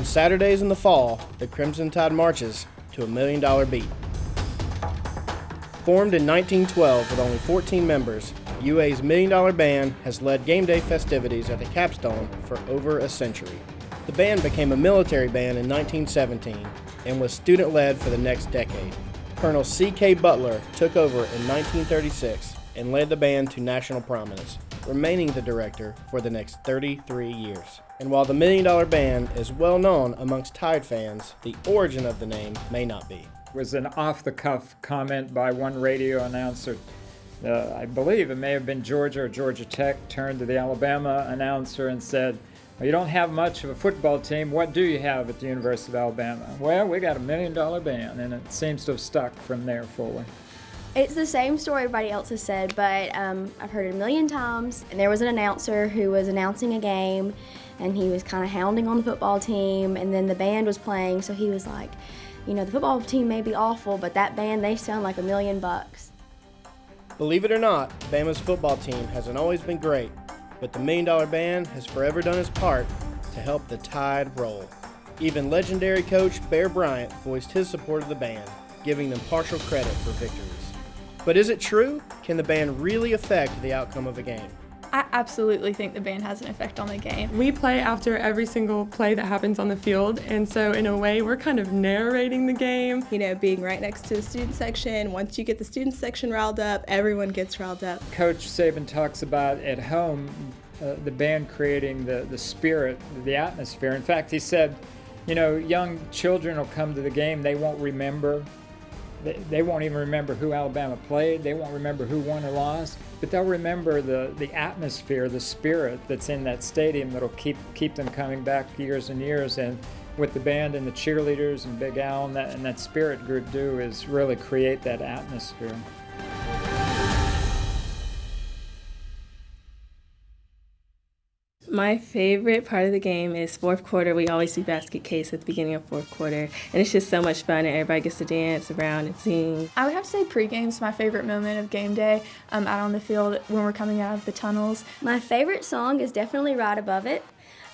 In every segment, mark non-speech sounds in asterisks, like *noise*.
On Saturdays in the fall, the Crimson Tide marches to a million dollar beat. Formed in 1912 with only 14 members, UA's Million Dollar Band has led game day festivities at the Capstone for over a century. The band became a military band in 1917 and was student led for the next decade. Colonel C.K. Butler took over in 1936 and led the band to national prominence, remaining the director for the next 33 years. And while the Million Dollar Band is well known amongst Tide fans, the origin of the name may not be. It was an off-the-cuff comment by one radio announcer. Uh, I believe it may have been Georgia or Georgia Tech turned to the Alabama announcer and said, well, you don't have much of a football team. What do you have at the University of Alabama? Well, we got a million dollar band, and it seems to have stuck from there forward. It's the same story everybody else has said, but um, I've heard it a million times. And there was an announcer who was announcing a game, and he was kind of hounding on the football team, and then the band was playing, so he was like, you know, the football team may be awful, but that band, they sound like a million bucks. Believe it or not, Bama's football team hasn't always been great, but the Million Dollar Band has forever done its part to help the tide roll. Even legendary coach Bear Bryant voiced his support of the band, giving them partial credit for victories. But is it true? Can the band really affect the outcome of a game? I absolutely think the band has an effect on the game. We play after every single play that happens on the field, and so in a way, we're kind of narrating the game. You know, being right next to the student section, once you get the student section riled up, everyone gets riled up. Coach Saban talks about at home uh, the band creating the, the spirit, the atmosphere. In fact, he said, you know, young children will come to the game, they won't remember. They, they won't even remember who Alabama played. They won't remember who won or lost. But they'll remember the, the atmosphere, the spirit that's in that stadium that'll keep keep them coming back years and years. And what the band and the cheerleaders and Big Al and that, and that spirit group do is really create that atmosphere. My favorite part of the game is fourth quarter. We always do basket case at the beginning of fourth quarter, and it's just so much fun, and everybody gets to dance around and sing. I would have to say pre-game's my favorite moment of game day um, out on the field when we're coming out of the tunnels. My favorite song is definitely Right Above It.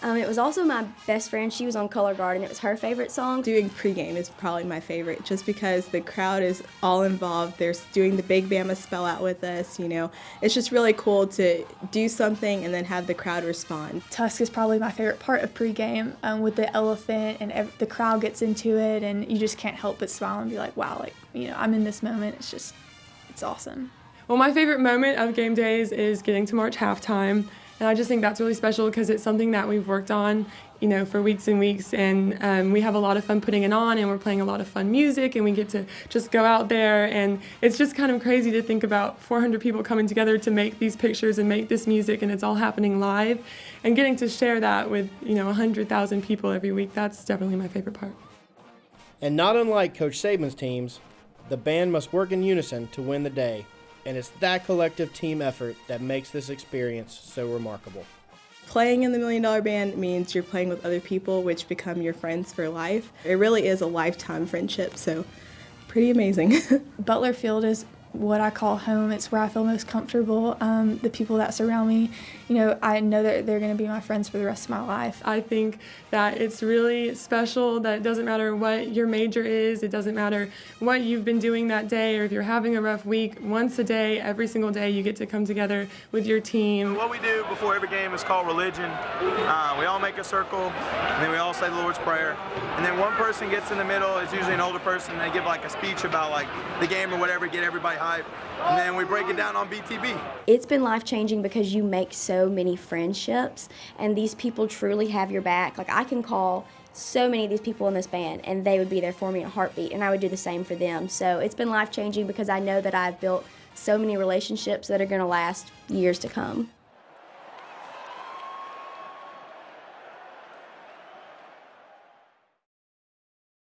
Um, it was also my best friend. She was on Color Guard, and it was her favorite song. Doing pregame is probably my favorite just because the crowd is all involved. They're doing the Big Bama spell out with us, you know. It's just really cool to do something and then have the crowd respond. Tusk is probably my favorite part of pregame um, with the elephant and ev- the crowd gets into it, and you just can't help but smile and be like, wow, like, you know, I'm in this moment. It's just, it's awesome. Well, my favorite moment of game days is getting to March halftime. And I just think that's really special because it's something that we've worked on, you know, for weeks and weeks. And um, we have a lot of fun putting it on, and we're playing a lot of fun music, and we get to just go out there. And it's just kind of crazy to think about 400 people coming together to make these pictures and make this music, and it's all happening live. And getting to share that with, you know, 100,000 people every week, that's definitely my favorite part. And not unlike Coach Saban's teams, the band must work in unison to win the day. And it's that collective team effort that makes this experience so remarkable. Playing in the Million Dollar Band means you're playing with other people, which become your friends for life. It really is a lifetime friendship, so pretty amazing. *laughs* Butler Field is what I call home. It's where I feel most comfortable. Um, the people that surround me, you know, I know that they're going to be my friends for the rest of my life. I think that it's really special that it doesn't matter what your major is, it doesn't matter what you've been doing that day, or if you're having a rough week, once a day, every single day, you get to come together with your team. What we do before every game is called religion. Uh, we all make a circle, and then we all say the Lord's Prayer. And then one person gets in the middle, it's usually an older person, and they give like a speech about like the game or whatever, get everybody hype. And then we break it down on BTB. It's been life changing because you make so many friendships, and these people truly have your back. Like, I can call so many of these people in this band, and they would be there for me in a heartbeat, and I would do the same for them. So it's been life changing because I know that I've built so many relationships that are going to last years to come.